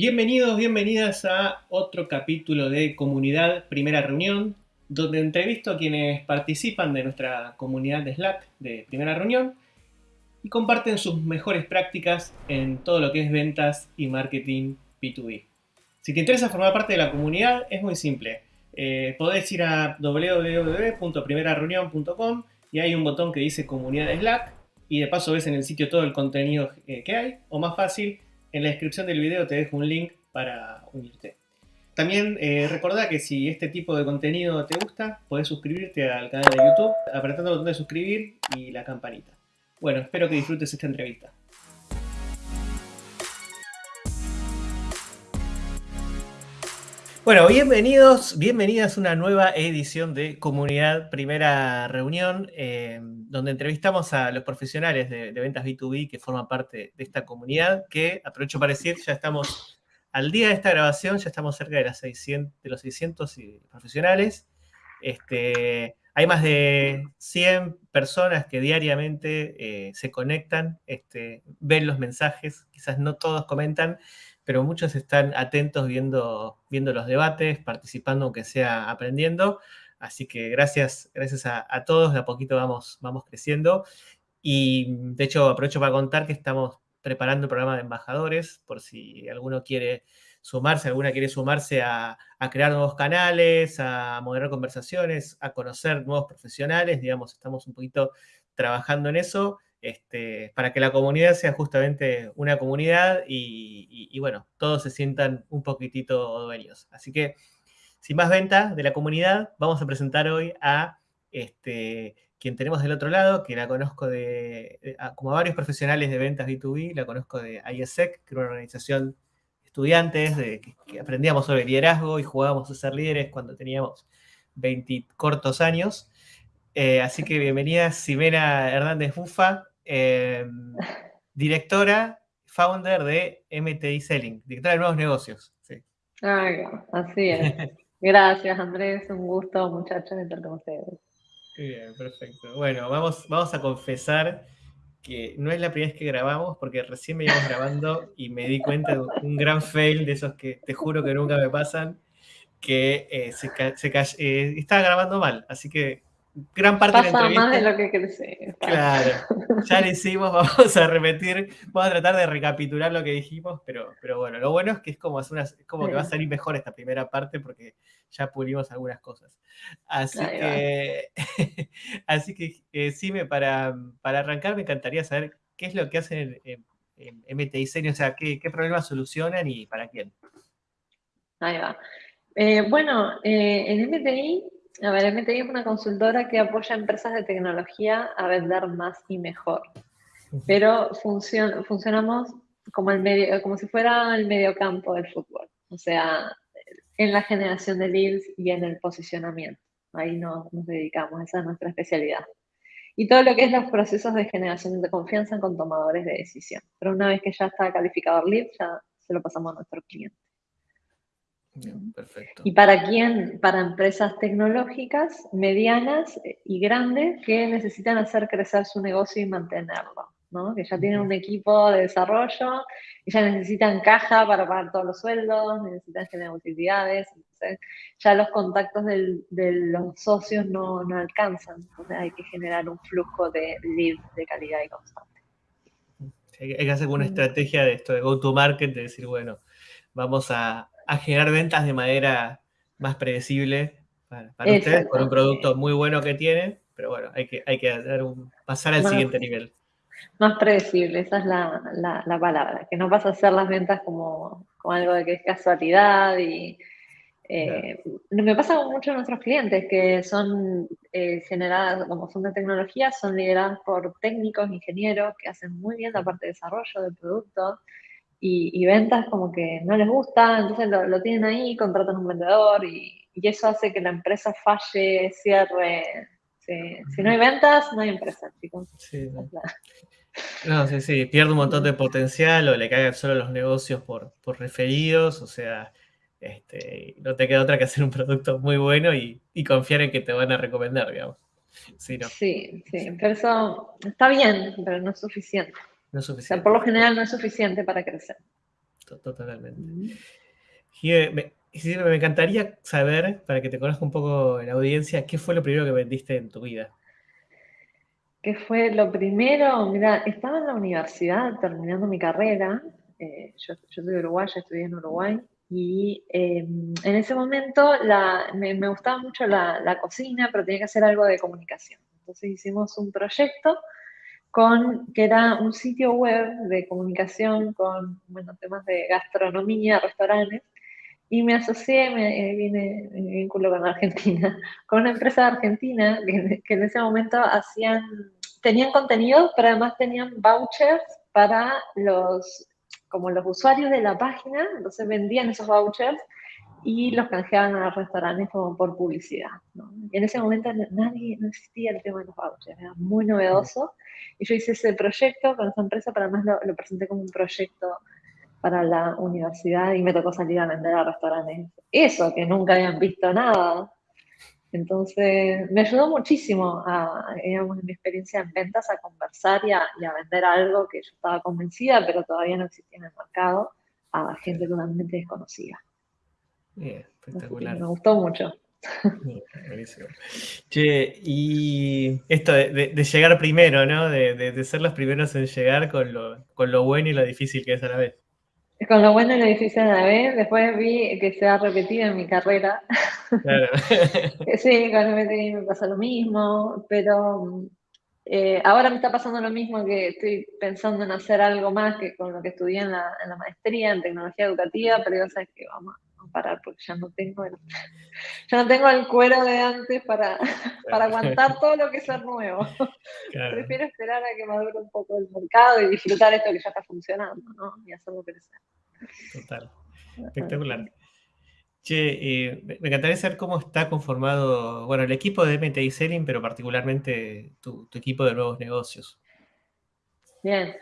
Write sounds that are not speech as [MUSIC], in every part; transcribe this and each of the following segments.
Bienvenidos, bienvenidas a otro capítulo de Comunidad Primera Reunión, donde entrevisto a quienes participan de nuestra comunidad de Slack de Primera Reunión y comparten sus mejores prácticas en todo lo que es ventas y marketing B2B. Si te interesa formar parte de la comunidad, es muy simple. Eh, podés ir a www.primerareunión.com y hay un botón que dice Comunidad de Slack y de paso ves en el sitio todo el contenido eh, que hay, o más fácil, en la descripción del video te dejo un link para unirte. También eh, recordá que si este tipo de contenido te gusta, podés suscribirte al canal de YouTube apretando el botón de suscribir y la campanita. Bueno, espero que disfrutes esta entrevista. Bueno, bienvenidos, bienvenidas a una nueva edición de Comunidad Primera Reunión, eh, donde entrevistamos a los profesionales de, ventas B2B que forman parte de esta comunidad, que aprovecho para decir, ya estamos al día de esta grabación, ya estamos cerca de, las 600, de los 600 profesionales. Este, hay más de 100 personas que diariamente eh, se conectan, este, ven los mensajes, quizás no todos comentan, pero muchos están atentos viendo, viendo los debates, participando aunque sea aprendiendo. Así que gracias, gracias a, todos, de a poquito vamos, vamos creciendo. Y de hecho aprovecho para contar que estamos preparando el programa de embajadores, por si alguno quiere sumarse, alguna quiere sumarse a, a, crear nuevos canales, a moderar conversaciones, a conocer nuevos profesionales, digamos, estamos un poquito trabajando en eso. Este, para que la comunidad sea justamente una comunidad y, bueno, todos se sientan un poquitito dueños. Así que, sin más venta de la comunidad, vamos a presentar hoy a este, quien tenemos del otro lado, que la conozco de, como varios profesionales de ventas B2B, la conozco de ISEC, que era una organización de estudiantes que, aprendíamos sobre liderazgo y jugábamos a ser líderes cuando teníamos 20 cortos años. Eh, así que bienvenida Ximena Hernández Bufa, Em, directora, founder de MTI Selling, directora de nuevos negocios. Sí. así es. [LAUGHS] Gracias, Andrés. Un gusto, muchachos, estar con ustedes. Bien, perfecto. Bueno, vamos, vamos a confesar que no es la primera vez que grabamos, porque recién me íbamos grabando y me di cuenta de un gran fail de esos que te juro que nunca me pasan, que eh, se, se eh, estaba grabando mal. Así que gran parte de la entrevista. más de lo que crecí. Claro, ya lo hicimos, [LAUGHS] vamos a repetir, vamos a tratar de recapitular lo que dijimos, pero, pero bueno, lo bueno es que es como, es como que va a salir mejor esta primera parte porque ya pulimos algunas cosas. Así que, [LAUGHS] así que eh, sí, me, para, para arrancar me encantaría saber qué es lo que hacen en, MTI Senior, o sea, qué, qué, problemas solucionan y para quién. Ahí va. Eh, bueno, eh, en MTI a ver, MTI es una consultora que apoya a empresas de tecnología a vender más y mejor. Pero funcionamos como, el medio, como si fuera el mediocampo del fútbol. O sea, en la generación de leads y en el posicionamiento. Ahí nos, nos dedicamos, esa es nuestra especialidad. Y todo lo que es los procesos de generación de confianza con tomadores de decisión. Pero una vez que ya está calificado el lead, ya se lo pasamos a nuestro cliente. Perfecto. ¿Y para quién? Para empresas tecnológicas, medianas y grandes que necesitan hacer crecer su negocio y mantenerlo, ¿no? Que ya tienen un equipo de desarrollo, ya necesitan caja para pagar todos los sueldos, necesitan generar utilidades, entonces ya los contactos de los socios no, no alcanzan, entonces hay que generar un flujo de leads de calidad y constante. Hay que hacer una estrategia de esto, de go-to-market, de decir, bueno, vamos a, a generar ventas de manera más predecible para, ustedes, con un producto muy bueno que tienen, pero bueno, hay que, hay que un, pasar al siguiente nivel. Más predecible, esa es la, palabra, que no vas a hacer las ventas como, algo de que es casualidad y... Eh, me pasa mucho a nuestros clientes que son eh, generadas, como son de tecnología, son lideradas por técnicos, ingenieros que hacen muy bien la parte de desarrollo del producto y, ventas como que no les gusta, entonces lo, tienen ahí, contratan un vendedor y, eso hace que la empresa falle, cierre. Si no hay ventas, no hay empresa, chicos. Sí, no. sí, sí, pierde un montón de potencial o le caen solo los negocios por, por referidos, o sea, este, no te queda otra que hacer un producto muy bueno y, y confiar en que te van a recomendar, digamos. Sí, sí, sí, pero eso está bien, pero no es suficiente. No es suficiente. por lo general no es suficiente para crecer. Totalmente. me, me encantaría saber, para que te conozca un poco la audiencia, ¿qué fue lo primero que vendiste en tu vida? ¿Qué fue lo primero? Mira, estaba en la universidad terminando mi carrera. Eh, yo, soy de Uruguay, estudié en Uruguay. Y em, en ese momento me, gustaba mucho la, cocina, pero tenía que hacer algo de comunicación. Entonces hicimos un proyecto con, que era un sitio web de comunicación con bueno, temas de gastronomía, restaurantes, y me asocié, me, vine, me vinculo con Argentina, [LAUGHS] con una empresa Argentina que, que, en ese momento hacían, tenían contenido, pero además tenían vouchers para los, como los usuarios de la página, entonces vendían esos vouchers y los canjeaban a restaurantes como por publicidad. ¿no? Y en ese momento nadie, no existía el tema de los vouchers, era muy novedoso. Y yo hice ese proyecto con esa empresa, pero además lo, presenté como un proyecto para la universidad y me tocó salir a vender a restaurantes. Eso, que nunca habían visto nada. Entonces, me ayudó muchísimo, a, digamos, en mi experiencia en ventas, a conversar y a, vender algo que yo estaba convencida, pero todavía no existía en el mercado, a gente totalmente desconocida. Bien, espectacular. Me gustó mucho. buenísimo. Che, y esto de, llegar primero, ¿no? De, ser los primeros en llegar con lo, con lo bueno y lo difícil que es a la vez. Con lo bueno y lo difícil a la vez, después vi que se ha repetido en mi carrera. Claro. [LAUGHS] sí, con el me pasa lo mismo, pero eh, ahora me está pasando lo mismo que estoy pensando en hacer algo más que con lo que estudié en la, en la maestría en tecnología educativa, pero ya sabes que vamos, a parar porque ya no tengo el, ya no tengo el cuero de antes para, [LAUGHS] para aguantar todo lo que es nuevo. [LAUGHS] Prefiero esperar a que madure un poco el mercado y disfrutar esto que ya está funcionando, ¿no? Y hacerlo crecer. Total. Espectacular. Che, eh, me encantaría saber cómo está conformado, bueno, el equipo de MTI Selling, pero particularmente tu, equipo de nuevos negocios. Bien.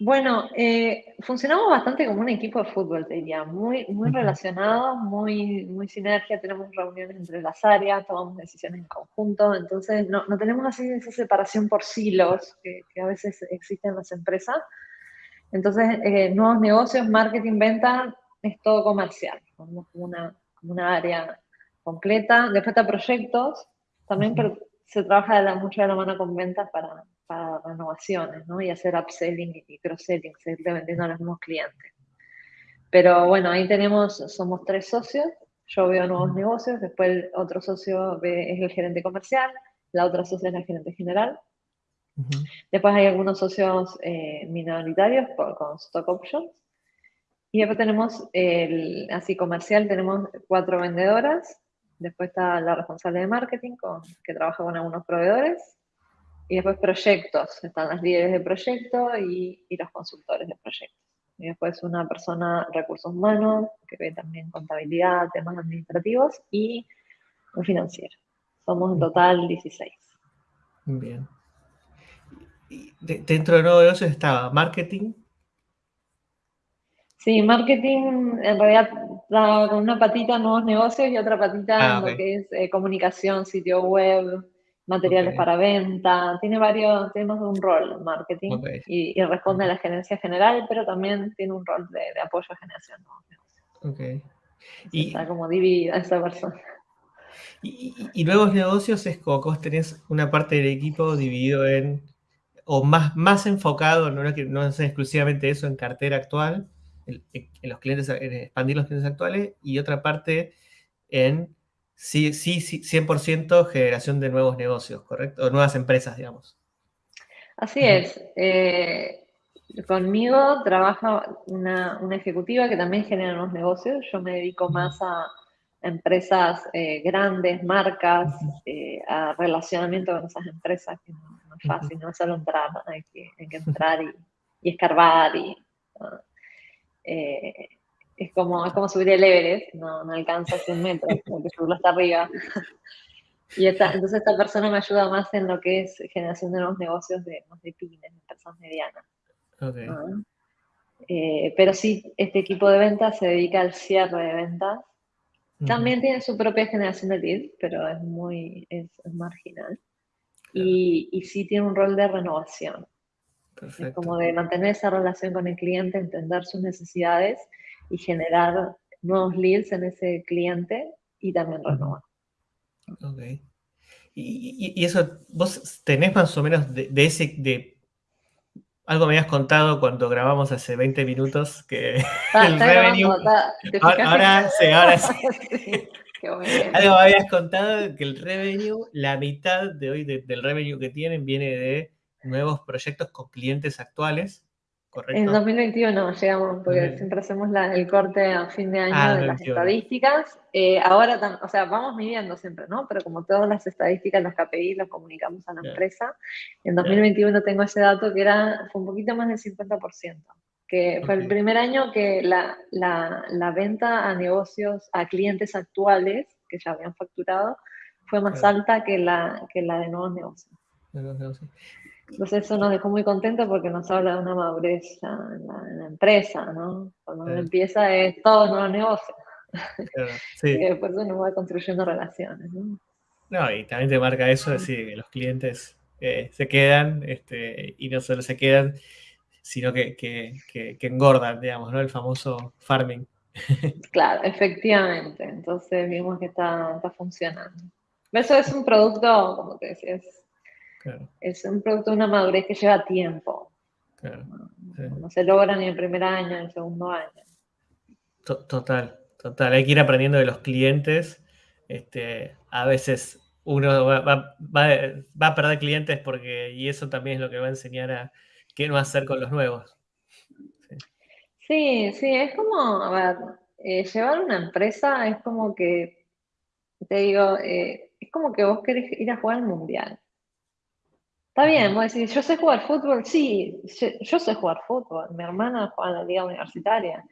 Bueno, eh, funcionamos bastante como un equipo de fútbol, te diría, muy, muy relacionados, muy, muy sinergia, tenemos reuniones entre las áreas, tomamos decisiones en conjunto, entonces no, tenemos así esa separación por silos que, que a veces existen en las empresas, entonces, eh, nuevos negocios, marketing, venta, es todo comercial, como una, una área completa. Después está proyectos, también pero se trabaja de mucho de la mano con ventas para, para renovaciones, ¿no? Y hacer upselling y cross-selling, seguir vendiendo a los mismos clientes. Pero bueno, ahí tenemos, somos tres socios, yo veo nuevos negocios, después el otro socio es el gerente comercial, la otra socia es la gerente general, Después hay algunos socios eh, minoritarios con stock options. Y después tenemos, el, así comercial, tenemos cuatro vendedoras. Después está la responsable de marketing, que trabaja con algunos proveedores. Y después proyectos, están las líderes de proyecto y, los consultores de proyectos. Y después una persona recursos humanos, que ve también contabilidad, temas administrativos, y un financiero. Somos en total 16. Bien dentro de nuevo negocios estaba marketing. Sí, marketing en realidad con una patita en nuevos negocios y otra patita en ah, lo que es eh, comunicación, sitio web, materiales para venta. Tiene varios, tenemos un rol marketing y, responde a la gerencia general, pero también tiene un rol de, apoyo a generación de nuevos negocios. Y, está como dividida esa persona. Y, nuevos negocios es vos tenés una parte del equipo dividido en o más, más enfocado, no es, que, no es exclusivamente eso en cartera actual, en, los clientes, expandir los clientes actuales, y otra parte en sí, sí, 100% generación de nuevos negocios, ¿correcto? O nuevas empresas, digamos. Así es. Eh, conmigo trabaja una, una, ejecutiva que también genera nuevos negocios. Yo me dedico más a empresas eh, grandes, marcas, eh, a relacionamiento con esas empresas, que no, es fácil, no es solo entrar, hay que, hay que entrar y, escarbar. Y, eh, es, como, es como subir el Everest, no, no alcanza 100 metros, [LAUGHS] porque subirlo hasta arriba. [LAUGHS] y esta, entonces esta persona me ayuda más en lo que es generación de nuevos negocios de, de pymes, de personas medianas. pero sí, este equipo de ventas se dedica al cierre de ventas también tiene su propia generación de lead, pero es muy es, marginal. Y, y, sí tiene un rol de renovación. Es como de mantener esa relación con el cliente, entender sus necesidades y generar nuevos leads en ese cliente y también renovar. Ok. Y, eso, vos tenés más o menos de, ese, de algo me habías contado cuando grabamos hace 20 minutos que ah, el revenue. ahora, sí, ahora sí. [LAUGHS] Algo me habías contado que el revenue, la mitad de hoy del revenue que tienen viene de nuevos proyectos con clientes actuales. En 2021 llegamos, porque siempre hacemos el corte a fin de año ah, de las estadísticas. Eh, ahora, o sea, vamos midiendo siempre, ¿no? Pero como todas las estadísticas, los KPI los comunicamos a la empresa. En 2021 tengo ese dato que era, fue un poquito más del 50%, que fue el primer año que la, la, la, venta a negocios, a clientes actuales que ya habían facturado, fue más alta que la, que la de nuevos negocios. Nuevos negocios. Entonces eso nos dejó muy contentos porque nos habla de una madurez en la, empresa, ¿no? Cuando uno empieza es todo nuevo negocio. [LAUGHS] sí. y después uno va construyendo relaciones, ¿no? No, y también te marca eso, decir, que los clientes eh, se quedan, este, y no solo se quedan, sino que, que, que, engordan, digamos, ¿no? El famoso farming. [LAUGHS] Claro, efectivamente. Entonces vimos que está, está funcionando. Eso es un producto, como te decía, es un producto de una madurez que lleva tiempo. no, se logra ni el primer año, ni el segundo año. Total, total. Hay que ir aprendiendo de los clientes. Este, a veces uno va, a perder clientes porque, y eso también es lo que va a enseñar a qué no hacer con los nuevos. Sí, sí, es como, a ver, eh, llevar una empresa es como que, te digo, eh, es como que vos querés ir a jugar al mundial. Está bien, vos decís, yo sé jugar fútbol, sí, yo sé jugar fútbol. Mi hermana juega en la liga universitaria.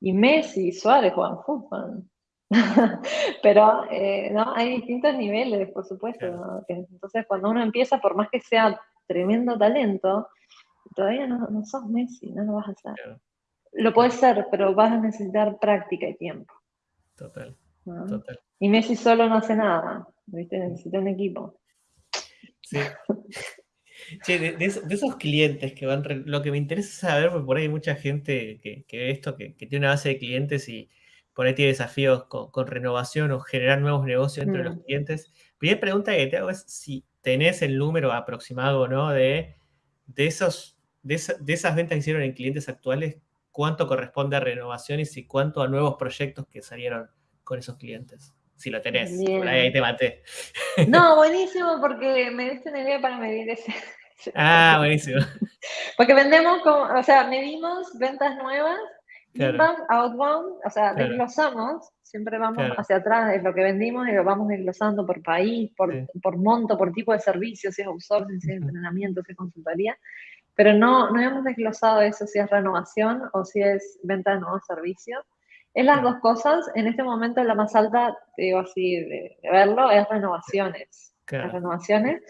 Y Messi y Suárez juegan fútbol. [LAUGHS] Pero eh, ¿no? hay distintos niveles, por supuesto. Entonces, cuando uno empieza, por más que sea tremendo talento, todavía no, no sos Messi, no lo vas a hacer. Lo puedes ser, pero vas a necesitar práctica y tiempo. Total. Y Messi solo no hace nada, ¿viste? necesita un equipo. Sí. [LAUGHS] de, esos clientes que van, lo que me interesa saber, porque por ahí hay mucha gente que, ve esto, que, tiene una base de clientes y por ahí tiene desafíos con, renovación o generar nuevos negocios entre los mm. clientes. Primera pregunta que te hago es si tenés el número aproximado o no de, de, esos, de, esas ventas que hicieron en clientes actuales, cuánto corresponde a renovaciones y cuánto a nuevos proyectos que salieron con esos clientes si lo tenés. ahí te maté. No, [LAUGHS] buenísimo, porque me diste una idea para medir ese. Ah, buenísimo. [LAUGHS] Porque vendemos, como, o sea, medimos ventas nuevas, inbound, outbound, o sea, desglosamos, siempre vamos hacia atrás de lo que vendimos y lo vamos desglosando por país, por, por monto, por tipo de servicio, si es outsourcing, si es entrenamiento, si es consultoría, pero no, no hemos desglosado eso si es renovación o si es venta de nuevos servicios. Es las dos cosas. En este momento la más alta, digo así, de, verlo, es renovaciones. renovaciones.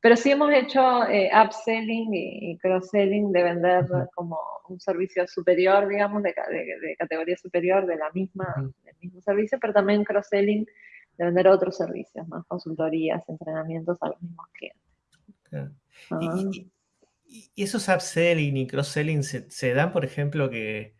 Pero sí hemos hecho eh, upselling y, cross-selling de vender como un servicio superior, digamos, de, categoría superior de la misma, del mismo servicio, pero también cross-selling de vender otros servicios, más consultorías, entrenamientos a los mismos clientes. Y, esos upselling y cross-selling se, dan, por ejemplo, que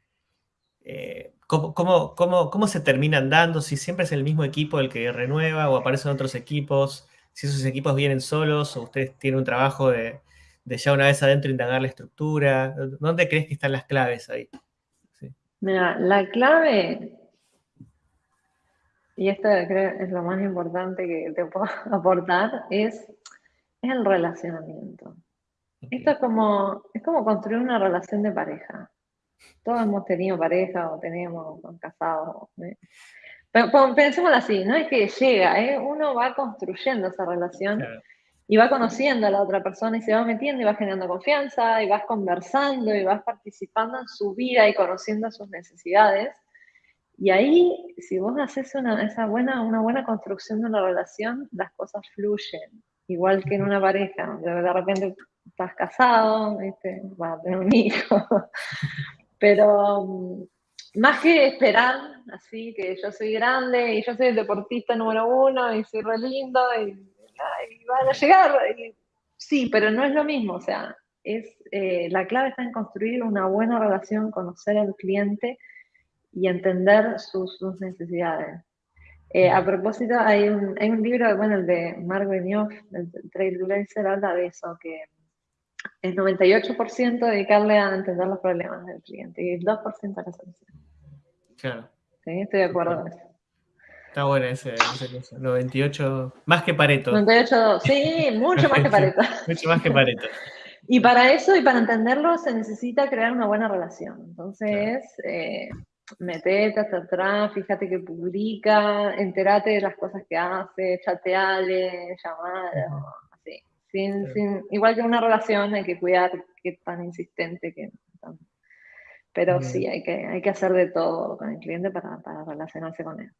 eh, ¿cómo, cómo, se terminan dando? Si siempre es el mismo equipo el que renueva o aparecen otros equipos, si esos equipos vienen solos o ustedes tienen un trabajo de, ya una vez adentro indagar la estructura. ¿Dónde crees que están las claves ahí? Mira, la clave, y esto creo es lo más importante que te puedo [LAUGHS] aportar, es, el relacionamiento. Esto es como, es como construir una relación de pareja. Todos hemos tenido pareja o tenemos casados. ¿eh? Pero, pensemos así, no es que llega, ¿eh? uno va construyendo esa relación y va conociendo a la otra persona y se va metiendo y va generando confianza y vas conversando y vas participando en su vida y conociendo sus necesidades. Y ahí, si vos haces una, esa buena, una buena construcción de una relación, las cosas fluyen, igual que en una pareja. De repente estás casado, vas a tener un hijo, Pero más que esperar, así que yo soy grande y yo soy el deportista número uno y soy re lindo y, van a llegar. sí, pero no es lo mismo, o sea, es, eh, la clave está en construir una buena relación, conocer al cliente y entender sus, necesidades. Eh, a propósito, hay un, hay un libro, bueno, el de Mark Benioff, el Trailblazer, habla de eso, que el 98% dedicarle a entender los problemas del cliente y el 2% a la solución. Claro. Sí, estoy de acuerdo con eso. Está bueno ese, ese 98, más que Pareto. 98, sí, mucho más que [LAUGHS] Pareto. mucho más que Pareto. Y para eso y para entenderlo se necesita crear una buena relación. Entonces, eh, metete hasta atrás, fíjate que publica, enterate de las cosas que hace, chateale, llamada, así. Sin, sin, igual que una relación hay que cuidar que tan insistente que... Pero sí, hay que, hay que hacer de todo con el cliente para, para relacionarse con él.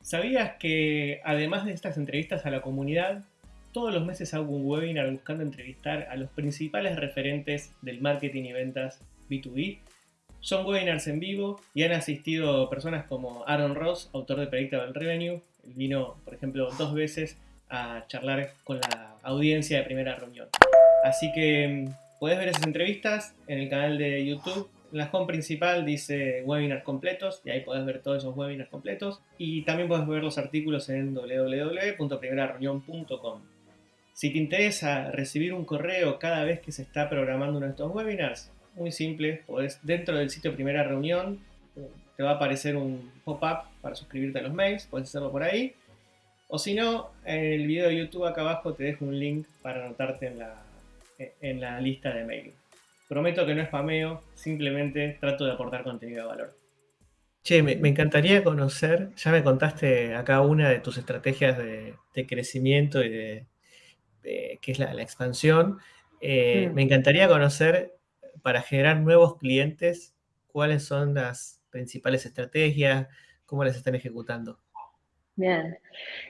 ¿Sabías que además de estas entrevistas a la comunidad, todos los meses hago un webinar buscando entrevistar a los principales referentes del marketing y ventas B2B? Son webinars en vivo y han asistido personas como Aaron Ross, autor de Predictable Revenue. Él vino, por ejemplo, dos veces a charlar con la audiencia de primera reunión. Así que mm, puedes ver esas entrevistas en el canal de YouTube en la home principal dice webinars completos y ahí podés ver todos esos webinars completos y también podés ver los artículos en www.primerareunión.com. Si te interesa recibir un correo cada vez que se está programando uno de estos webinars, muy simple, podés dentro del sitio Primera Reunión te va a aparecer un pop-up para suscribirte a los mails, puedes hacerlo por ahí. O si no, en el video de YouTube acá abajo te dejo un link para anotarte en la, en la lista de mail. Prometo que no es spameo, simplemente trato de aportar contenido de valor. Che, me, encantaría conocer, ya me contaste acá una de tus estrategias de, crecimiento y de, que es la, expansión. Eh, mm. Me encantaría conocer, para generar nuevos clientes, cuáles son las principales estrategias, cómo las están ejecutando. Bien.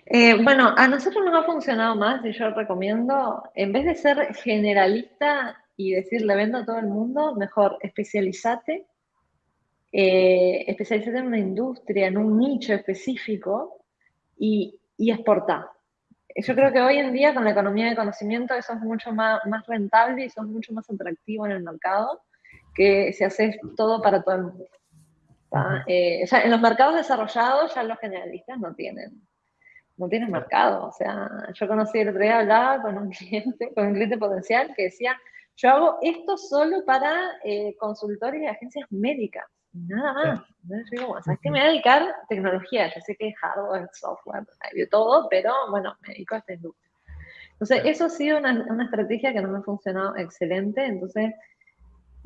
Eh, bueno, a nosotros nos ha funcionado más y yo recomiendo, en vez de ser generalista y decirle vendo a todo el mundo, mejor especializate, eh, especializate en una industria, en un nicho específico y, y exportar. Yo creo que hoy en día con la economía de conocimiento eso es mucho más, más rentable y eso es mucho más atractivo en el mercado que si haces todo para todo el mundo. Eh, en los mercados desarrollados ya los generalistas no tienen, no tienen mercado. O sea, yo conocí el otro día, hablaba con un [LAUGHS] cliente, con un cliente potencial que decía, yo hago esto solo para eh, consultores y agencias médicas, nada más. Entonces yo digo, ¿sabes qué? Me voy a dedicar a tecnología. Yo sé que es hardware, software, hay todo, pero bueno, me dedico a esta industria. Entonces, eso ha sido una, una estrategia que no me ha funcionado excelente. Entonces,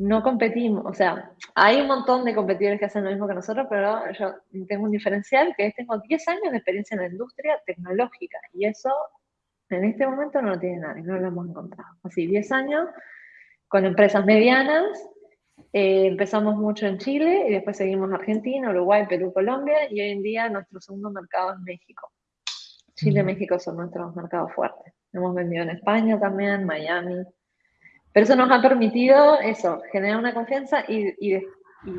no competimos, o sea, hay un montón de competidores que hacen lo mismo que nosotros, pero yo tengo un diferencial que es tengo 10 años de experiencia en la industria tecnológica y eso en este momento no lo tiene nadie, no lo hemos encontrado. Así, 10 años con empresas medianas. Eh, empezamos mucho en Chile y después seguimos Argentina, Uruguay, Perú, Colombia y hoy en día nuestro segundo mercado es México. Chile y México son nuestros mercados fuertes. Hemos vendido en España también, Miami. Pero eso nos ha permitido eso, generar una confianza y, y,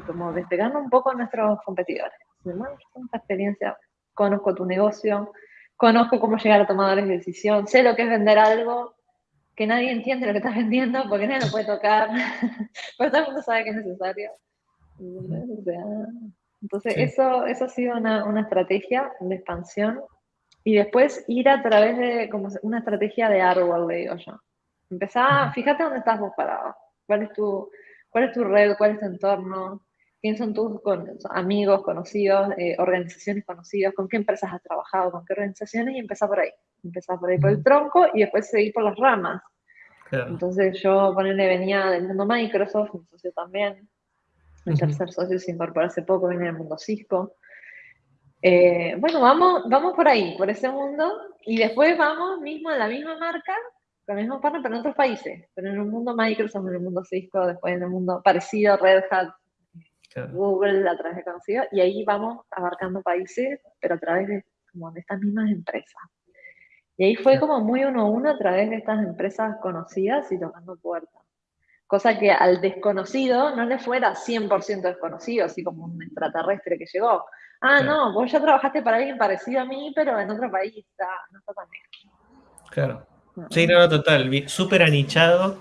como despegarnos un poco a nuestros competidores. Esta experiencia, conozco tu negocio, conozco cómo llegar a tomadores de decisión, sé lo que es vender algo, que nadie entiende lo que estás vendiendo porque nadie lo puede tocar, [LAUGHS] pero todo el mundo sabe que es necesario. Entonces, eso, eso ha sido una, una, estrategia de expansión y después ir a través de como una estrategia de árbol, le digo yo. Empezá, fíjate dónde estás vos parado, cuál es tu, cuál es tu red, cuál es tu entorno, quiénes son tus amigos, conocidos, eh, organizaciones conocidas, con qué empresas has trabajado, con qué organizaciones y empezar por ahí. Empezar por ahí por el tronco y después seguir por las ramas. Entonces yo, ponerle, venía del mundo Microsoft, mi socio también. El tercer socio se incorporó hace poco, viene del mundo Cisco. Eh, bueno, vamos, vamos por ahí, por ese mundo, y después vamos mismo a la misma marca, con el mismo partner, pero en otros países. Pero en el mundo Microsoft, en el mundo Cisco, después en el mundo parecido, Red Hat, Google a través de conocidos, y ahí vamos abarcando países, pero a través de, como de estas mismas empresas. Y ahí fue como muy uno a uno a través de estas empresas conocidas y tocando puertas. Cosa que al desconocido no le fuera 100% desconocido, así como un extraterrestre que llegó. Ah, no, vos ya trabajaste para alguien parecido a mí, pero en otro país, está, no está tan bien. Claro. Sí, no, total, súper anichado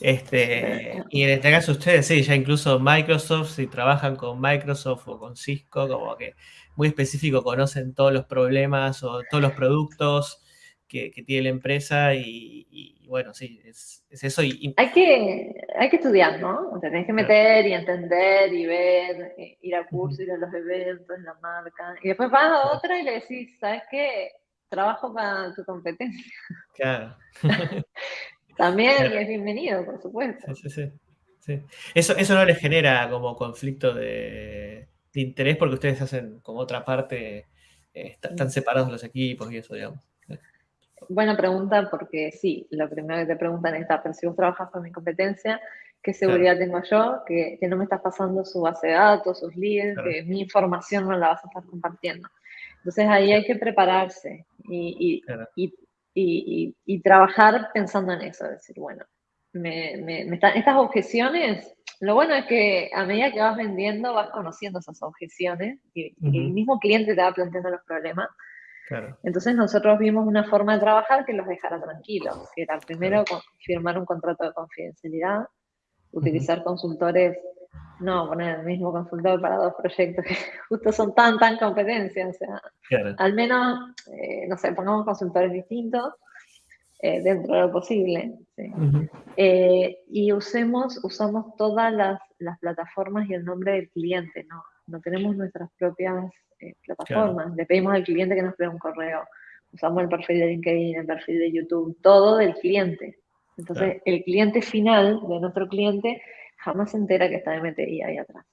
Este, y en este caso ustedes, sí, ya incluso Microsoft, si trabajan con Microsoft o con Cisco, como que muy específico, conocen todos los problemas o todos los productos que, tiene la empresa y, bueno, sí, es, eso. Y, hay, que, hay que estudiar, ¿no? O tenés que meter y entender y ver, eh, ir a cursos, ir a los eventos, la marca. Y después vas a otra y le decís, ¿sabes qué? Trabajo para tu competencia. [LAUGHS] Claro. También es bienvenido, por supuesto. Sí, sí, sí. Eso, eso no les genera como conflicto de, interés porque ustedes hacen como otra parte, eh, están separados los equipos y eso, digamos. Buena pregunta, porque sí, lo primero que te preguntan es, pero si vos trabajas con mi competencia, ¿qué seguridad tengo yo? Que, no me estás pasando su base de datos, sus leads, que mi información no la vas a estar compartiendo. Entonces ahí hay que prepararse y, y, trabajar pensando en eso, decir, bueno, estas objeciones, lo bueno es que a medida que vas vendiendo vas conociendo esas objeciones y, el mismo cliente te va planteando los problemas. Entonces nosotros vimos una forma de trabajar que los dejara tranquilos, que era primero firmar un contrato de confidencialidad, utilizar consultores, no poner el mismo consultor para dos proyectos que [LAUGHS] justo son tan, tan competencias, o sea, al menos, eh, no sé, pongamos consultores distintos eh, dentro de lo posible. Eh, y usemos, usamos todas las, las, plataformas y el nombre del cliente, ¿no? No tenemos nuestras propias plataformas. Le pedimos al cliente que nos cree un correo. Usamos el perfil de LinkedIn, el perfil de YouTube, todo del cliente. Entonces, el cliente final de nuestro cliente jamás se entera que está MTI ahí atrás.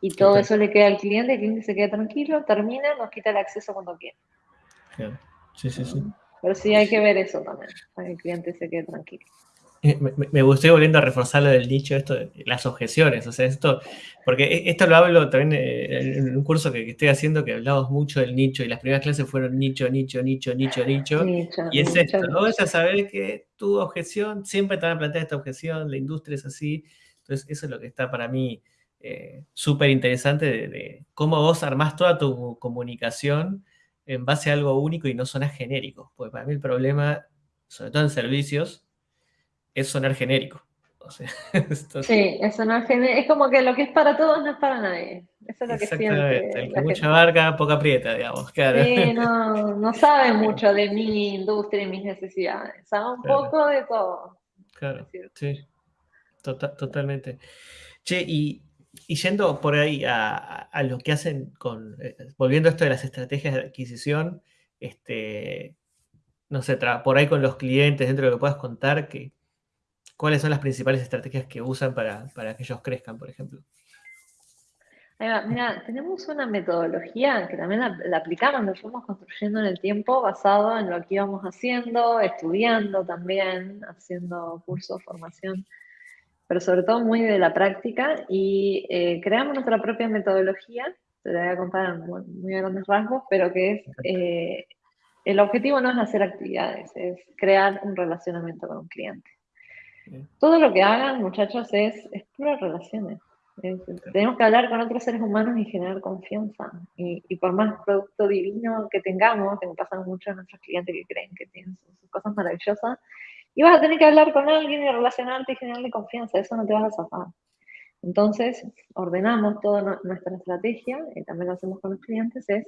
Y todo eso le queda al cliente, el cliente se queda tranquilo, termina, nos quita el acceso cuando quiere. Sí, sí, sí. Pero sí hay que ver eso también, para que el cliente se quede tranquilo. Eh, me, me, volviendo a reforzar lo del dicho, esto, las objeciones, o sea, esto, porque e, esto lo hablo también eh, en un curso que, estoy haciendo que hablamos mucho del nicho y las primeras clases fueron nicho, nicho, nicho, nicho, nicho, y es esto, no vas a saber que tu objeción, siempre te van a plantear esta objeción, la industria es así, entonces eso es lo que está para mí eh, súper interesante de, cómo vos armás toda tu comunicación en base a algo único y no sonas genérico, porque para mí el problema, sobre todo en servicios, es sonar genérico. [LAUGHS] sí, es sonar genérico. Es como que lo que es para todos no es para nadie. Eso es lo que siente. El que mucha barca, poca prieta, digamos. Claro. Sí, no, [LAUGHS] no sabe mucho de mi industria y mis necesidades. Sabe un poco de todo. Claro, sí. Tota-, totalmente. Che, y, yendo por ahí a, lo que hacen con, eh, volviendo a esto de las estrategias de adquisición, este, no sé, por ahí con los clientes, dentro de lo que puedas contar, que, ¿Cuáles son las principales estrategias que usan para, que ellos crezcan, por ejemplo? Mira, tenemos una metodología que también la, aplicamos, la fuimos construyendo en el tiempo basado en lo que íbamos haciendo, estudiando también, haciendo cursos, formación, pero sobre todo muy de la práctica y eh, creamos nuestra propia metodología, te la voy a contar en muy, grandes rasgos, pero que es, eh, el objetivo no es hacer actividades, es crear un relacionamiento con un cliente. Todo lo que hagan, muchachos, es, es puras relaciones. tenemos que hablar con otros seres humanos y generar confianza. Y, por más producto divino que tengamos, que me pasan mucho a nuestros clientes que creen que tienen sus, cosas maravillosas, y vas a tener que hablar con alguien y relacionarte y generarle confianza. Eso no te vas a zafar. Entonces, ordenamos toda nuestra estrategia, y también lo hacemos con los clientes, es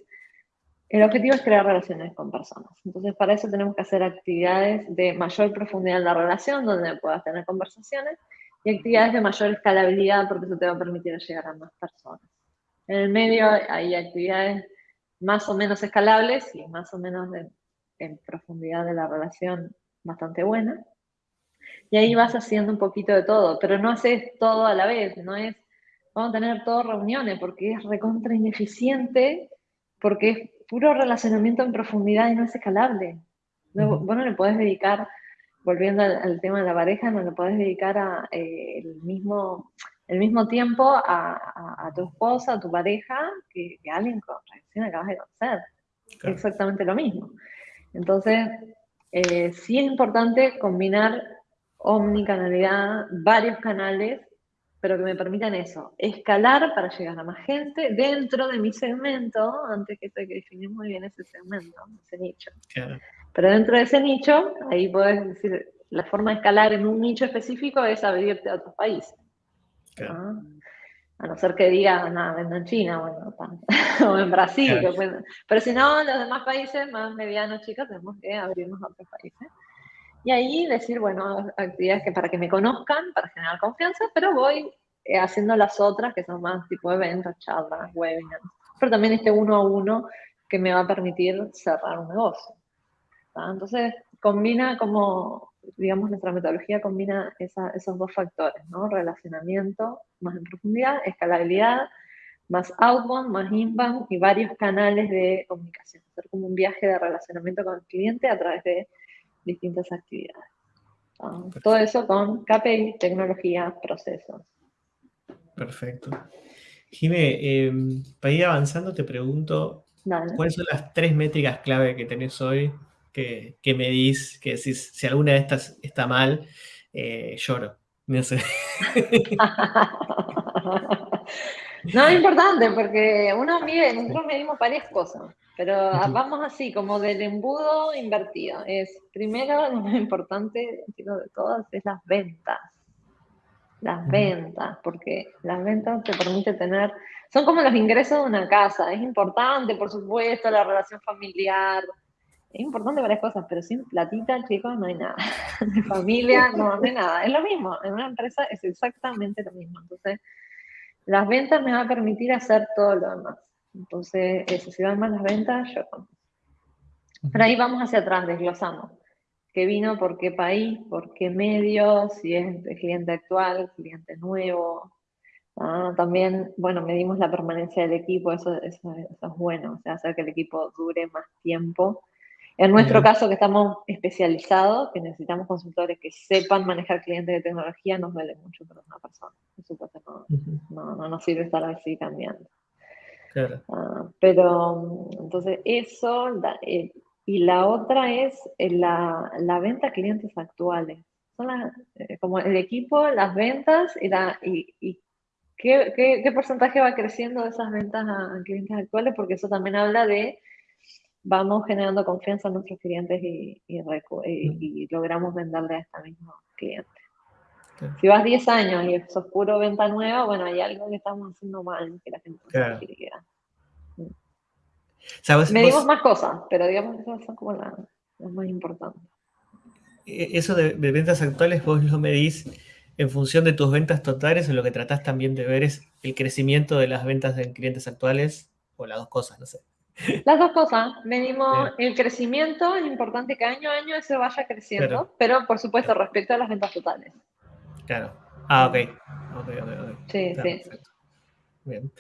el objetivo es crear relaciones con personas. Entonces, para eso tenemos que hacer actividades de mayor profundidad en la relación, donde puedas tener conversaciones, y actividades de mayor escalabilidad, porque eso te va a permitir llegar a más personas. En el medio hay actividades más o menos escalables y más o menos en profundidad de la relación bastante buena. Y ahí vas haciendo un poquito de todo, pero no haces todo a la vez, no es, vamos a tener todas reuniones, porque es recontra ineficiente, porque es puro relacionamiento en profundidad y no es escalable. Vos no le podés dedicar, volviendo al, tema de la pareja, no le podés dedicar a, eh, el, mismo, el mismo tiempo a, tu esposa, a tu pareja, que, a alguien con que acabas de conocer. Exactamente lo mismo. Entonces, eh, sí es importante combinar omnicanalidad, varios canales, pero que me permitan eso, escalar para llegar a más gente dentro de mi segmento, antes que esto hay que definir muy bien ese segmento, ese nicho. Pero dentro de ese nicho, ahí puedes decir, la forma de escalar en un nicho específico es abrirte a otros países. A no ser que diga, nada, vendo en China, bueno, [LAUGHS] o en Brasil. pero si no, los demás países más medianos, chicos, tenemos que abrirnos a otros países. Y ahí decir, bueno, actividades que para que me conozcan, para generar confianza, pero voy eh, haciendo las otras que son más tipo eventos, charlas, webinars. Pero también este uno a uno que me va a permitir cerrar un negocio. Entonces, combina como, digamos, nuestra metodología combina esos dos factores, ¿no? Relacionamiento más en profundidad, escalabilidad, más outbound, más inbound y varios canales de comunicación. Hacer como un viaje de relacionamiento con el cliente a través de distintas actividades. Todo eso con KPI, tecnología, procesos. Perfecto. Jime, em, para ir avanzando te pregunto, ¿cuáles son las tres métricas clave que tenés hoy que, que medís, que si, si alguna de estas está mal, eh, lloro? No sé. [LAUGHS] no es importante porque uno mide, nosotros medimos varias cosas, pero vamos así, como del embudo invertido. Es primero, lo más importante de todas es las ventas. Las ventas, porque las ventas te permiten tener, son como los ingresos de una casa. Es importante, por supuesto, la relación familiar, es importante varias cosas, pero sin platita, chicos, no hay nada. [LAUGHS] De familia, no, no hay nada. Es lo mismo, en una empresa es exactamente lo mismo. Entonces, las ventas me van a permitir hacer todo lo demás. Entonces, eso, si van más las ventas, yo Pero ahí vamos hacia atrás, desglosamos. ¿Qué vino? ¿Por qué país? ¿Por qué medio? Si es cliente actual, cliente nuevo. Ah, también, bueno, medimos la permanencia del equipo, eso, eso, eso, es bueno, o sea, hacer que el equipo dure más tiempo en nuestro caso, que estamos especializados, que necesitamos consultores que sepan manejar clientes de tecnología, nos duele mucho para una persona. Por supuesto, no, no, nos sirve estar así cambiando. Claro. Ah, pero, entonces, eso, eh, y la otra es eh, la, la, venta a clientes actuales. Son eh, como el equipo, las ventas y, la, y, y qué, qué, qué, porcentaje va creciendo de esas ventas a clientes actuales, porque eso también habla de vamos generando confianza en nuestros clientes y, y, logramos venderle a este mismo cliente. Si vas 10 años y es oscuro venta nueva, bueno, hay algo que estamos haciendo mal, que la gente no quiere quedar. Medimos más cosas, pero digamos que esas son como las, más importantes. E, eso de, ventas actuales vos lo medís en función de tus ventas totales o lo que tratás también de ver es el crecimiento de las ventas de clientes actuales o las dos cosas, no sé. Las dos cosas. Venimos, el crecimiento, es importante que año a año eso vaya creciendo, pero por supuesto respecto a las ventas totales. Claro. Ah, ok. Ok, ok, ok. Sí, sí. Bien.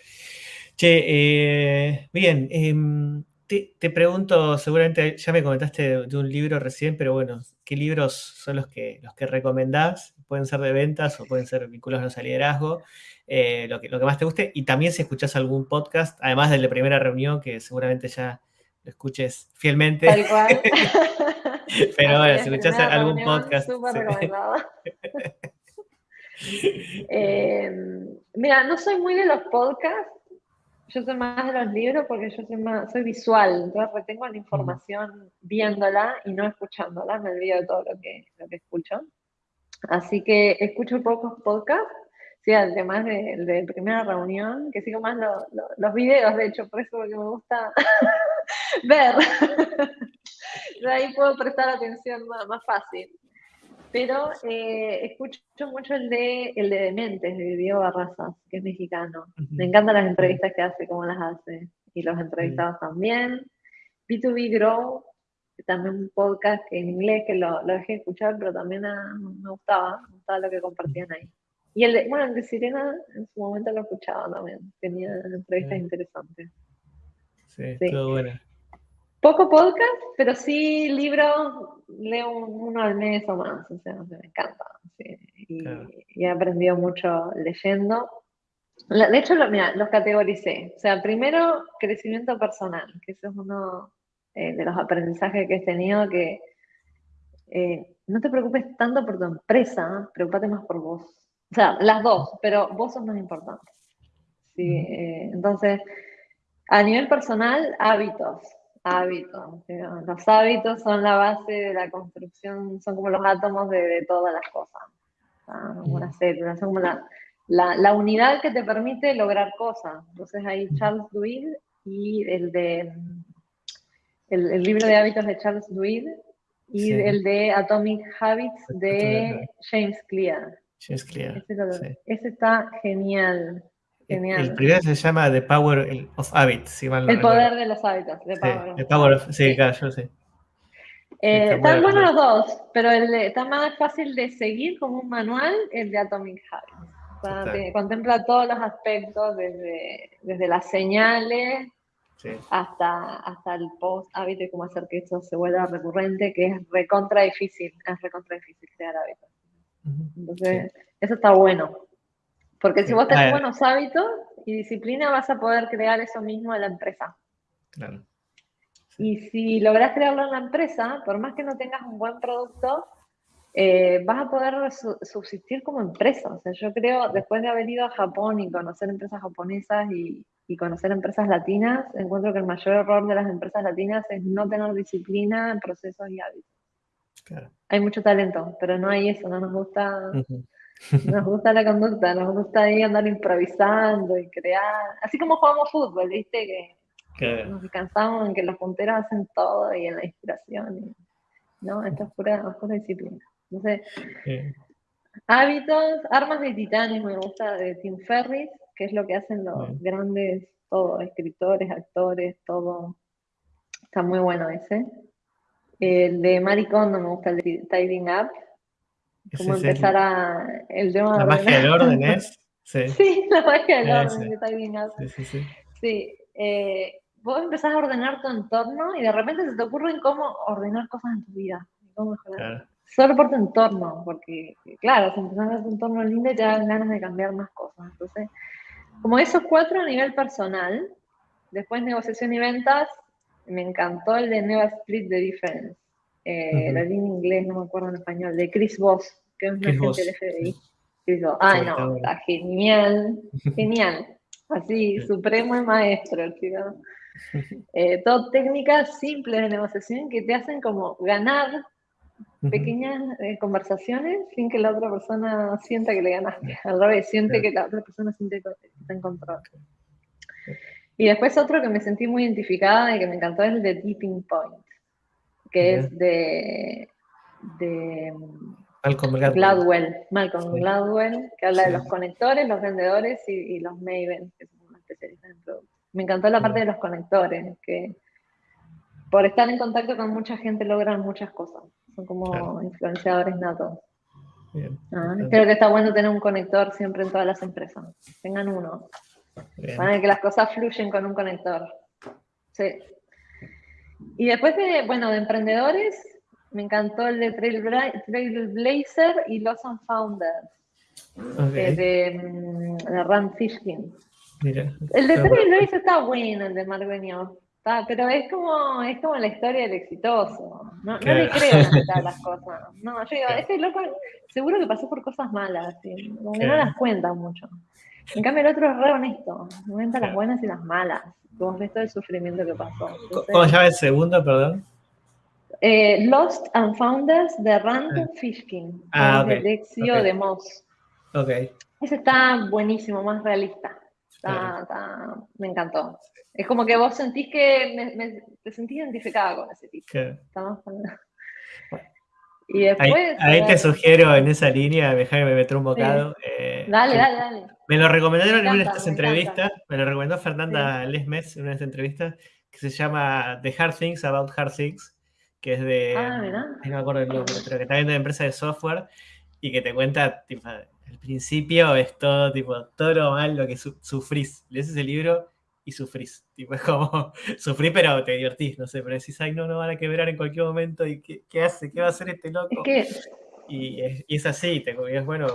Che, eh, bien. Em, te, pregunto, seguramente ya me comentaste de, un libro recién, pero bueno, ¿qué libros son los que, los que recomendás? Pueden ser de ventas o pueden ser vinculados al liderazgo. Eh, lo, que, lo que más te guste. Y también si escuchas algún podcast, además de primera reunión, que seguramente ya lo escuches fielmente. Tal cual. [LAUGHS] Pero bueno, si escuchas algún podcast. Eh, [LAUGHS] mira, no soy muy de los podcasts, yo soy más de los libros porque yo soy, más, soy visual, entonces retengo la información viéndola y no escuchándola, me olvido de todo lo que, lo que escucho. Así que escucho pocos podcasts Sí, además de, de primera reunión, que sigo más los videos, de hecho, por eso porque me gusta [LAUGHS] ver. [LAUGHS] de ahí puedo prestar atención más, fácil. Pero eh, escucho mucho el de, el de Dementes, de Diego Barrazas, que es mexicano. Me encantan las entrevistas que hace, cómo las hace. Y los entrevistados también. B2B Grow, también un podcast en inglés que lo, lo dejé escuchar, pero también me gustaba, me gustaba lo que compartían ahí. Y el de, bueno, el de Sirena en su momento lo escuchaba también, tenía entrevistas interesantes. Sí, todo bueno. Poco podcast, pero sí libros, leo uno al mes o más, o sea, me encanta. Y, he aprendido mucho leyendo. De hecho, mira, los categoricé. O sea, primero, crecimiento personal, que ese es uno eh, de los aprendizajes que he tenido, que eh, no te preocupes tanto por tu empresa, preocupate más por vos. O sea, las dos, pero vos sos más importante. ¿sí? Eh, entonces, a nivel personal, hábitos. Hábitos. Los hábitos son la base de la construcción, son como los átomos de, todas las cosas. Una célula, son como la, unidad que te permite lograr cosas. Entonces hay Charles Duhigg y el de el, libro de hábitos de Charles Duhigg y el de Atomic Habits de James Clear. James Clear. Ese, está genial. Genial. El, primero se llama The Power of Habits. el poder de los hábitos. The Power, of, sí, claro, yo sé. Eh, están buenos los dos, pero el está más fácil de seguir como un manual el de Atomic Habits. contempla todos los aspectos, desde, desde las señales hasta, hasta el post hábito y cómo hacer que eso se vuelva recurrente, que es recontra difícil, es recontra difícil crear hábitos. Entonces, eso está bueno. Porque si vos tenés buenos hábitos y disciplina, vas a poder crear eso mismo en la empresa. Claro. Y si logras crearlo en la empresa, por más que no tengas un buen producto, eh, vas a poder subsistir como empresa. O sea, yo creo, después de haber ido a Japón y conocer empresas japonesas y, y conocer empresas latinas, encuentro que el mayor error de las empresas latinas es no tener disciplina en procesos y hábitos. Hay mucho talento, pero no hay eso, no nos gusta, [LAUGHS] nos gusta la conducta, nos gusta ahí andar improvisando y crear, así como jugamos fútbol, viste, que nos descansamos en que los punteros hacen todo y en la inspiración, ¿no? Esto es pura, disciplina. Entonces, hábitos, armas de titanes, me gusta de Tim Ferris, que es lo que hacen los grandes, todos, escritores, actores, todo. Está muy bueno ese. El de Maricón no me gusta el de Tidying Up. Cómo empezar a. El tema la magia del orden es. Sí. [LAUGHS] sí, la magia del orden de Tidying Up. Sí, sí, sí. Sí. Eh, vos empezás a ordenar tu entorno y de repente se te ocurre cómo ordenar cosas en tu vida. Cómo mejorar. Solo por tu entorno, porque, claro, si empezás a ver tu entorno lindo, te dan ganas de cambiar más cosas. Entonces, como esos cuatro a nivel personal, después negociación y ventas, me encantó el de Never Split the Difference. Eh, Lo en inglés, no me acuerdo en español, de Chris Voss, que es un agente del FBI. Chris Voss. Ay, no, está genial, [LAUGHS] genial. Así, supremo y maestro, chico. [LAUGHS] Eh, todo técnicas simples de negociación que te hacen como ganar pequeñas eh, conversaciones sin que la otra persona sienta que le ganaste. [LAUGHS] Al revés, siente que la otra persona siente que está en control. Y después otro que me sentí muy identificada y que me encantó es el de Tipping Point, que es de, de Malcolm Gladwell. Malcolm Gladwell, que habla de los conectores, los vendedores y, los Maven, que son especialistas en productos. Me encantó la parte de los conectores, que por estar en contacto con mucha gente logran muchas cosas. Son como influenciadores natos. Ah, creo que está bueno tener un conector siempre en todas las empresas. Tengan uno. Para que las cosas fluyen con un conector. Sí. Y después de, bueno, de emprendedores, me encantó el de Trailblazer y Lost and Founders. Eh, de, mm, de, Rand Fishkin. el de Trailblazer está bueno, el de Mark pero es como, es como la historia del exitoso. No, no le creo a [LAUGHS] las cosas. No, yo digo, este loco seguro que pasó por cosas malas, como que no las cuenta mucho. En cambio, el otro es re honesto, cuenta las buenas y las malas. Vos ves todo el sufrimiento que pasó. ¿Cómo se llama el segundo, perdón? Eh, Lost and Founders de Rand ah. Fishkin, ah, de Lexio de Moss. Ok. Ese está buenísimo, más realista. Me encantó. Es como que vos sentís que te sentís identificada con ese tipo. [LAUGHS] Y después, ahí, te sugiero en esa línea, déjame me meter un bocado. Eh, dale, dale, dale. Me lo recomendaron en una de estas entrevistas, me lo recomendó Fernanda Lesmes en una de estas entrevistas, que se llama The Hard Things About Hard Things, que es de. Ah, no me acuerdo el nombre, pero que está viendo de empresa de software y que te cuenta, tipo, el principio es todo, tipo, todo lo mal lo que sufrís. Lees ese libro y sufrís. Tipo, es como, [LAUGHS] sufrí pero te divertís, no sé, pero decís, ay, no, no van a quebrar en cualquier momento y ¿qué, hace? ¿Qué va a hacer este loco? y, es, así, te, y es bueno.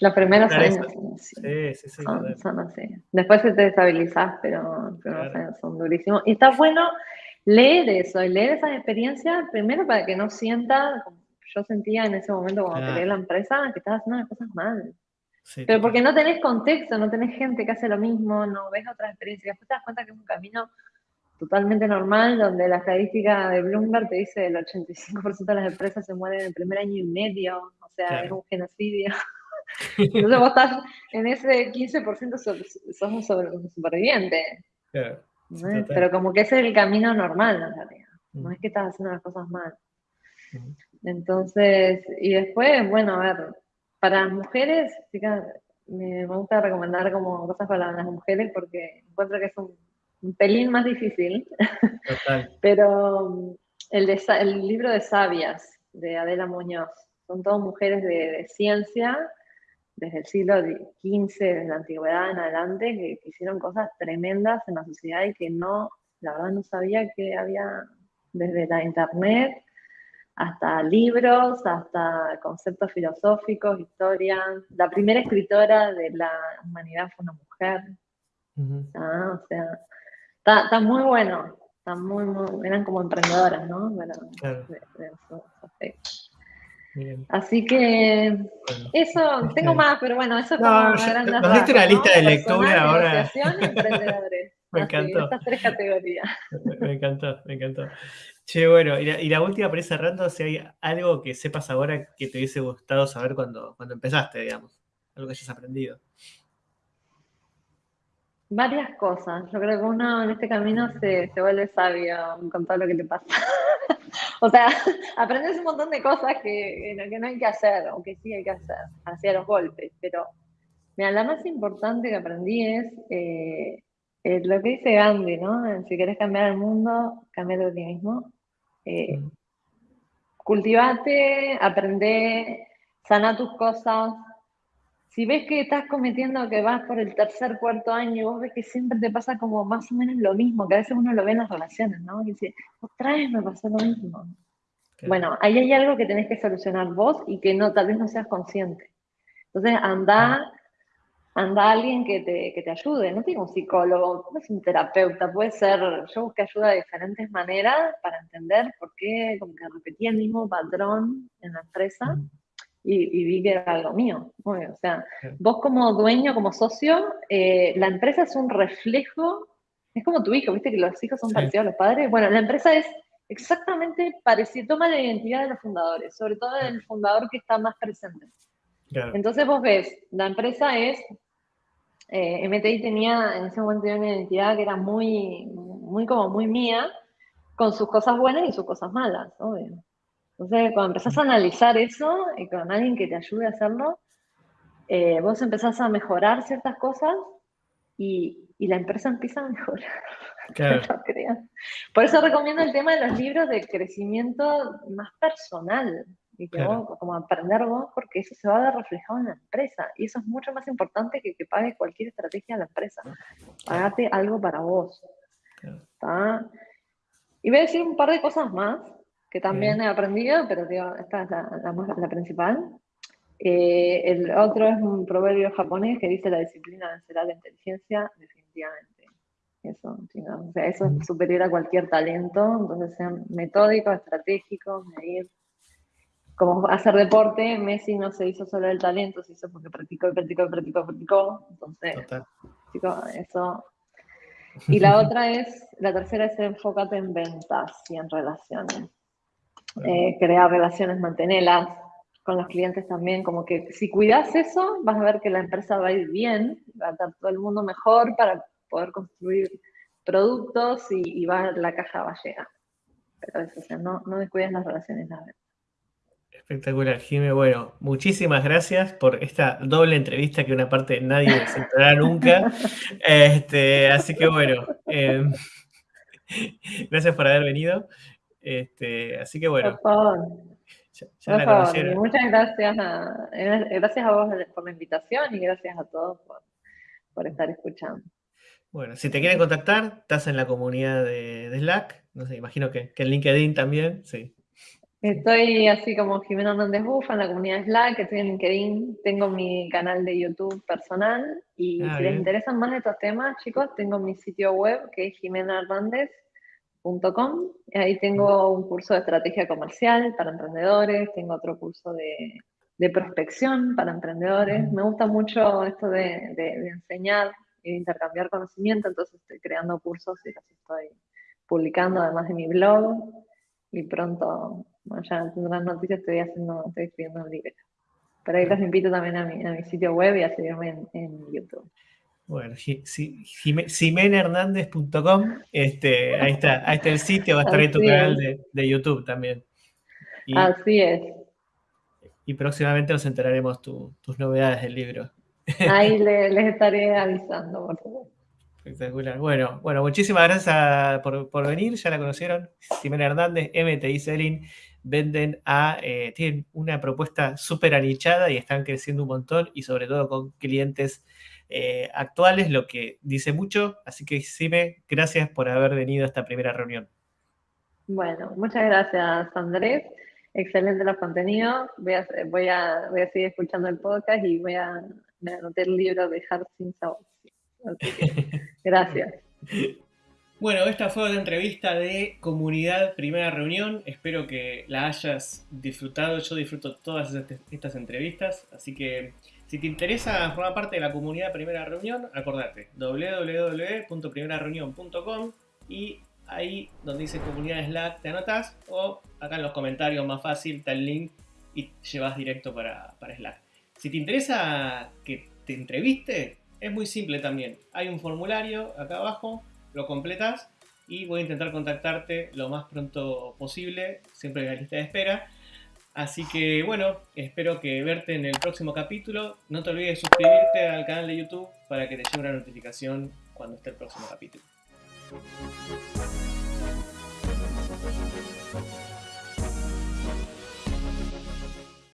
Los primeros años sí, sí, sí, son, así. Después se te destabilizás, pero, son durísimos. Y está bueno leer eso, leer esas experiencias, primero para que no sienta, como yo sentía en ese momento cuando creé la empresa, que estaba haciendo las cosas mal. Pero porque no tenés contexto, no tenés gente que hace lo mismo, no ves otras experiencias, después te das cuenta que es un camino totalmente normal, donde la estadística de Bloomberg te dice el 85% de las empresas se mueren en el primer año y medio, o sea, es un genocidio. [LAUGHS] Entonces vos estás en ese 15% sos, un, superviviente. Pero como que ese es el camino normal, en realidad. No es que estás haciendo las cosas mal. Entonces, y después, bueno, a ver, para las mujeres, me, gusta recomendar como cosas para las mujeres porque encuentro que es un, pelín más difícil. [LAUGHS] Pero el, el libro de Sabias de Adela Muñoz, son todas mujeres de, ciencia desde el siglo XV, desde la antigüedad en adelante, que, que, hicieron cosas tremendas en la sociedad y que no, la verdad no sabía que había desde la internet hasta libros, hasta conceptos filosóficos, historia. La primera escritora de la humanidad fue una mujer. Ah, o sea, está, muy bueno. Está muy, muy, eran como emprendedoras, ¿no? Así que eso, tengo más, pero bueno, eso es como no, Nos diste una lista de lectura ahora. [LAUGHS] me encantó. estas tres categorías. Me encantó, me encantó. Che, bueno, y la, última para ir cerrando, si hay algo que sepas ahora que te hubiese gustado saber cuando, cuando empezaste, digamos, algo que hayas aprendido. Varias cosas. Yo creo que uno en este camino se, vuelve sabio con todo lo que te pasa. [LAUGHS] o sea, [LAUGHS] aprendes un montón de cosas que, que, no hay que hacer, o que sí hay que hacer, hacia los golpes. Pero mira, la más importante que aprendí es eh, eh, lo que dice Gandhi, ¿no? Si quieres cambiar el mundo, cambia de ti mismo. Eh, cultivate, aprende, sana tus cosas. Si ves que estás cometiendo que vas por el tercer, cuarto año y vos ves que siempre te pasa como más o menos lo mismo, que a veces uno lo ve en las relaciones, ¿no? Y dice, otra vez me pasó lo mismo. Bueno, ahí hay algo que tenés que solucionar vos y que no, tal vez no seas consciente. Entonces, anda anda alguien que te, que te ayude, no tiene un psicólogo, no es un terapeuta, puede ser, yo busqué ayuda de diferentes maneras para entender por qué como que repetía el mismo patrón en la empresa y, vi que era algo mío. o sea, vos como dueño, como socio, eh, la empresa es un reflejo, es como tu hijo, viste que los hijos son parecidos a los padres. Bueno, la empresa es exactamente parecida, toma la identidad de los fundadores, sobre todo del fundador que está más presente. Entonces vos ves, la empresa es eh, MTI tenía, en ese momento una identidad que era muy, muy como muy mía, con sus cosas buenas y sus cosas malas, obvio. Entonces, cuando empezás a analizar eso y con alguien que te ayude a hacerlo, eh, vos empezás a mejorar ciertas cosas y, y la empresa empieza a mejorar. Claro. [LAUGHS] Por eso recomiendo el tema de los libros de crecimiento más personal y que vos, como aprender vos, porque eso se va a ver reflejado en la empresa. Y eso es mucho más importante que que pagues cualquier estrategia a la empresa. Pagate algo para vos. Y voy a decir un par de cosas más que también he aprendido, pero digo, esta es la, principal. Eh, el otro es un proverbio japonés que dice la disciplina vencerá la inteligencia, definitivamente. Eso, o sea, eso es superior a cualquier talento, entonces sean metódicos, estratégicos, medir como hacer deporte, Messi no se hizo solo el talento, se hizo porque practicó, practicó, practicó, practicó. Entonces, eso. Y la otra es, la tercera es enfócate en ventas y en relaciones. Eh, crear relaciones, mantenerlas con los clientes también, como que si cuidas eso, vas a ver que la empresa va a ir bien, va a estar todo el mundo mejor para poder construir productos y, va, la caja va a llegar. Pero eso, o sea, no, no descuides las relaciones. Espectacular, Jimé. Bueno, muchísimas gracias por esta doble entrevista que una parte nadie se enterará nunca. [LAUGHS] Este, así que bueno, em, gracias por haber venido. Este, así que bueno. Por favor. Muchas gracias a, gracias a vos por la invitación y gracias a todos por, estar escuchando. Bueno, si te quieren contactar, estás en la comunidad de, Slack. No sé, imagino que, que en LinkedIn también, sí. Estoy así como Jimena Hernández Bufa en la comunidad Slack, estoy en LinkedIn, tengo mi canal de YouTube personal y ah, si les interesan más de estos temas, chicos, tengo mi sitio web que es jimenahernandez.com y ahí tengo un curso de estrategia comercial para emprendedores, tengo otro curso de, prospección para emprendedores. Me gusta mucho esto de, enseñar y de intercambiar conocimiento, entonces estoy creando cursos y así estoy publicando además de mi blog y pronto ya tendrán noticias, estoy haciendo, estoy escribiendo un libro. Pero ahí los invito también a mi, a mi sitio web y a seguirme en, YouTube. Bueno, simenhernandez.com, este, ahí está, ahí está el sitio, va a estar en tu canal de, YouTube también. Así es. Y próximamente nos enteraremos tus novedades del libro. Ahí [LAUGHS] les, estaré avisando, por favor. Espectacular. Bueno, bueno, muchísimas gracias por, venir. Ya la conocieron. Ximena Hernández, MTI Selling, venden a. Eh, tienen una propuesta súper anichada y están creciendo un montón y sobre todo con clientes eh, actuales, lo que dice mucho. Así que, Sime, gracias por haber venido a esta primera reunión. Bueno, muchas gracias, Andrés. Excelente los contenidos. Voy a, voy a, voy a seguir escuchando el podcast y voy a me anoté el libro de Dejar sin sabor. gracias. Bueno, esta fue la entrevista de Comunidad Primera Reunión. Espero que la hayas disfrutado. Yo disfruto todas estas entrevistas. Así que si te interesa formar parte de la Comunidad Primera Reunión, acordate www.primerareunión.com y ahí donde dice Comunidad Slack te anotas o acá en los comentarios más fácil está el link y llevas directo para, para Slack. Si te interesa que te entreviste, es muy simple también. Hay un formulario acá abajo, lo completas y voy a intentar contactarte lo más pronto posible, siempre en la lista de espera. Así que bueno, espero que verte en el próximo capítulo. No te olvides de suscribirte al canal de YouTube para que te llegue una notificación cuando esté el próximo capítulo.